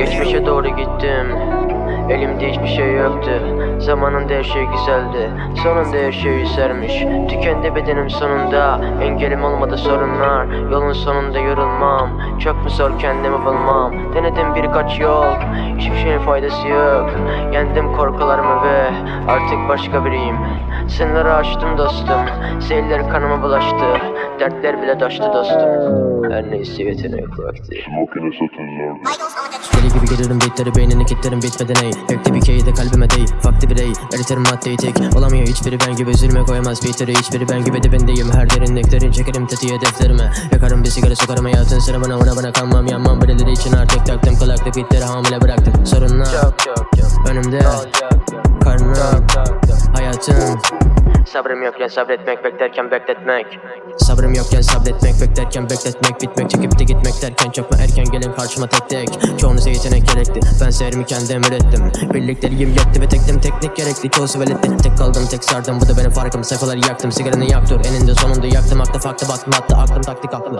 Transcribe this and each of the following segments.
Geçmişe doğru gittim. Elimde hiçbir şey yoktu. Zamanında her şey güzeldi. Sonunda her şey yüzermiş Tükendi bedenim sonunda. Engelim olmadı sorunlar. Yolun sonunda yorulmam. Çok mu zor kendimi bulmam? Denedim birkaç yol. Hiçbir şeyin faydası yok. Yendim korkularımı ve Artık başka biriyim. Sınırları aştım dostum. Seyirler kanıma bulaştı. Dertler bile taştı dostum. Her neyse yetenek vakti. Smoking satın Deli gibi gelirim beatleri beynini kitlerim bitmeden ey Gökte bir keyde kalbime dey Farklı birey eriterim maddeyi tek Olamıyor hiçbiri ben gibi üzülme koyamaz. Beatleri Hiçbiri ben gibi dibindeyim. Her derinliklerin Çekerim tetiğe defterime. Yakarım bir sigara sokarım hayatın ona bana kalmam Yanmam birileri için artık taktım kulaklık bitleri hamile bıraktım. Sorunlar önümde Karnım hayatım Sabrım yokken sabretmek beklerken bekletmek. Sabrım yokken sabretmek beklerken bekletmek. Bitmek çekip de gitmek derken çok mu erken gelin karşıma tek tek. Çoğunuza yetenek gerekti ben seherimi kendim ürettim. Birlikleriyim yetti ve tektim teknik gerekli. Çoğusu veletti Tek kaldım tek sardım. Bu da benim farkım sayfaları yaktım sigaranı yak dur eninde sonunda yaktım aklı farklı baktım attı aklım taktik aklım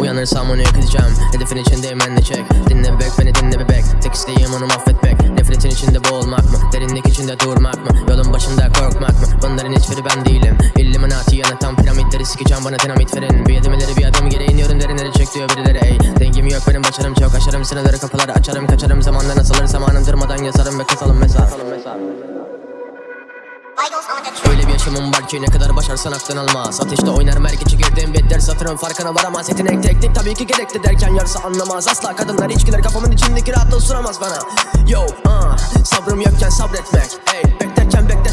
Uyanırsam onu yakacağım Hedefin içindeyim ben de çek. Dinle bebek beni dinle bebek Tek isteğim onu mahvetmek. Nefretin içinde boğulmak mı Derinlik içinde durmak mı sikeceğim bana dinamit verin. Bir adım ileri bir adım geri iniyorum derinleri çek diyor birileri. Ey Dengim yok benim başarım çok. Aşarım sınırları kapıları açarım kaçarım. Zamanla nasılır zamanım durmadan yazarım ve kasalım mesaj Öyle bir yaşamım var ki ne kadar başarsan aklın almaz. Ateşte oynar merkeci girdiğim bir ders farkına varamaz Yetenek teknik tabii ki gerekli derken yarısı anlamaz. Asla kadınlar içkiler kafamın içindeki rahatlığı suramaz bana. Yo uh, sabrım yokken sabretmek. Ey beklerken bekletmek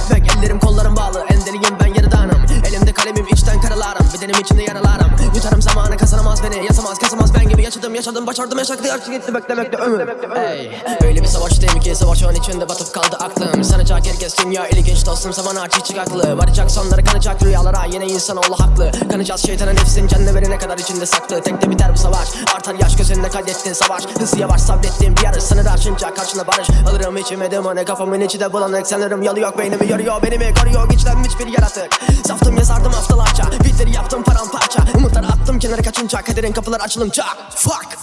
Yutarım zamanı kazanamaz beni Yasamaz kasamaz ben gibi yaşadım yaşadım başardım yaşaktı yaşlı gitti beklemekte ömür. Ey öyle bir savaştayım ki? Savaşın içinde batıp kaldı aklım. Sanacak herkes dünya ilginç dostum. Zaman aç hiç aklı. Varacak sonları kanacak rüyalara yine insanoğlu haklı. Kanacağız şeytana nefsin canını verene kadar içinde saklı Tek de biter bu savaş. Artar yaş gözünde kaydettin savaş. Hızlı yavaş sabrettiğim bir yarış sınır aşınca karşına barış. Alırım içime dumanı kafamın içi de bulanık. Sanırım yalı yok beynimi yoruyor benimi koruyor? Güçlenmiş bir yaratık. Saftım yazardım haftalarca kaçınca kaderin kapıları açılınca Fuck